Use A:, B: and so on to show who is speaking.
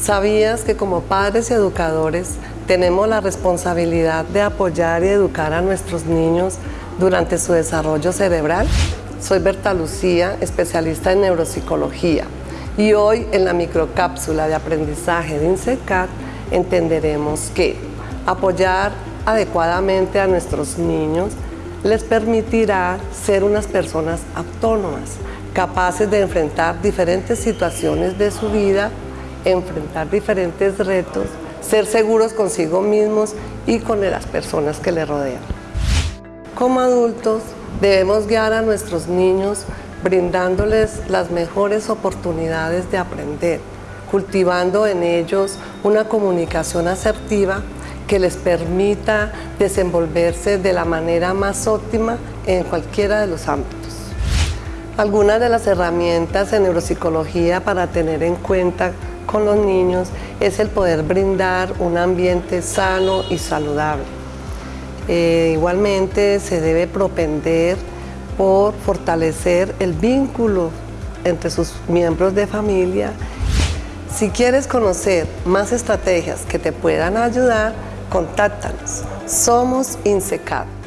A: ¿Sabías que como padres y educadores tenemos la responsabilidad de apoyar y educar a nuestros niños durante su desarrollo cerebral? Soy Berta Lucía, especialista en neuropsicología y hoy en la microcápsula de aprendizaje de INSECAT entenderemos que apoyar adecuadamente a nuestros niños les permitirá ser unas personas autónomas, capaces de enfrentar diferentes situaciones de su vida, enfrentar diferentes retos, ser seguros consigo mismos y con las personas que les rodean. Como adultos debemos guiar a nuestros niños brindándoles las mejores oportunidades de aprender, cultivando en ellos una comunicación asertiva que les permita desenvolverse de la manera más óptima en cualquiera de los ámbitos. Algunas de las herramientas en neuropsicología para tener en cuenta con los niños es el poder brindar un ambiente sano y saludable. Eh, igualmente se debe propender por fortalecer el vínculo entre sus miembros de familia. Si quieres conocer más estrategias que te puedan ayudar, contáctanos. Somos INSECAT.